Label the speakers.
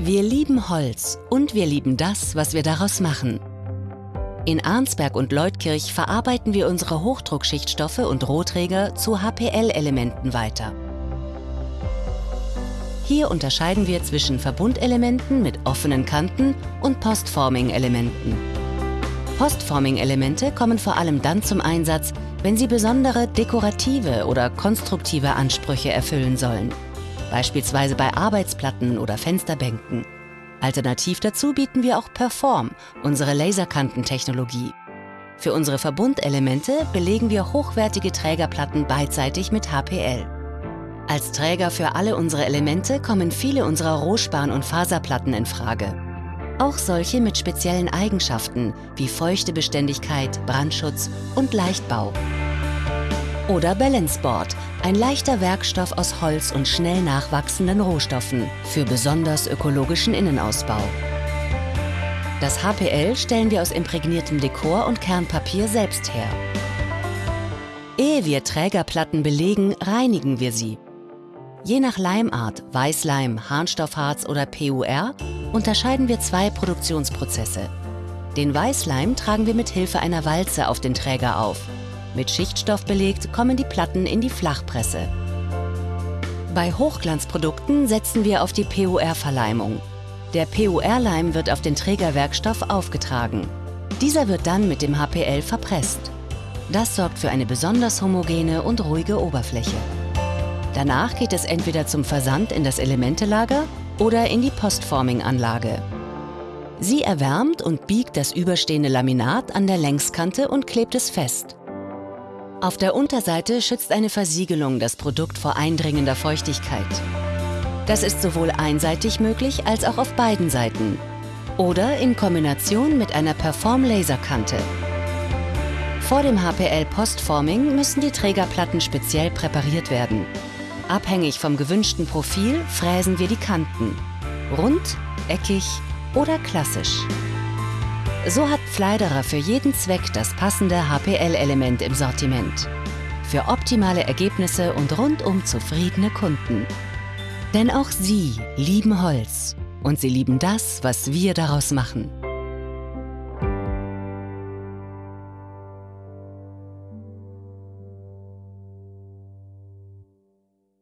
Speaker 1: Wir lieben Holz und wir lieben das, was wir daraus machen. In Arnsberg und Leutkirch verarbeiten wir unsere Hochdruckschichtstoffe und Rohträger zu HPL-Elementen weiter. Hier unterscheiden wir zwischen Verbundelementen mit offenen Kanten und Postforming-Elementen. Postforming-Elemente kommen vor allem dann zum Einsatz, wenn sie besondere dekorative oder konstruktive Ansprüche erfüllen sollen beispielsweise bei Arbeitsplatten oder Fensterbänken. Alternativ dazu bieten wir auch Perform, unsere Laserkantentechnologie. Für unsere Verbundelemente belegen wir hochwertige Trägerplatten beidseitig mit HPL. Als Träger für alle unsere Elemente kommen viele unserer Rohspan- und Faserplatten in Frage. Auch solche mit speziellen Eigenschaften wie Feuchtebeständigkeit, Brandschutz und Leichtbau. Oder Balanceboard, ein leichter Werkstoff aus Holz und schnell nachwachsenden Rohstoffen für besonders ökologischen Innenausbau. Das HPL stellen wir aus imprägniertem Dekor und Kernpapier selbst her. Ehe wir Trägerplatten belegen, reinigen wir sie. Je nach Leimart, Weißleim, Harnstoffharz oder PUR, unterscheiden wir zwei Produktionsprozesse. Den Weißleim tragen wir mit Hilfe einer Walze auf den Träger auf mit Schichtstoff belegt kommen die Platten in die Flachpresse. Bei Hochglanzprodukten setzen wir auf die PUR-Verleimung. Der PUR-Leim wird auf den Trägerwerkstoff aufgetragen. Dieser wird dann mit dem HPL verpresst. Das sorgt für eine besonders homogene und ruhige Oberfläche. Danach geht es entweder zum Versand in das Elementelager oder in die Postforming-Anlage. Sie erwärmt und biegt das überstehende Laminat an der Längskante und klebt es fest. Auf der Unterseite schützt eine Versiegelung das Produkt vor eindringender Feuchtigkeit. Das ist sowohl einseitig möglich als auch auf beiden Seiten oder in Kombination mit einer Perform-Laserkante. Vor dem HPL Postforming müssen die Trägerplatten speziell präpariert werden. Abhängig vom gewünschten Profil fräsen wir die Kanten. Rund, eckig oder klassisch. So hat Pfleiderer für jeden Zweck das passende HPL-Element im Sortiment. Für optimale Ergebnisse und rundum zufriedene Kunden. Denn auch sie lieben Holz und sie lieben das, was wir daraus machen.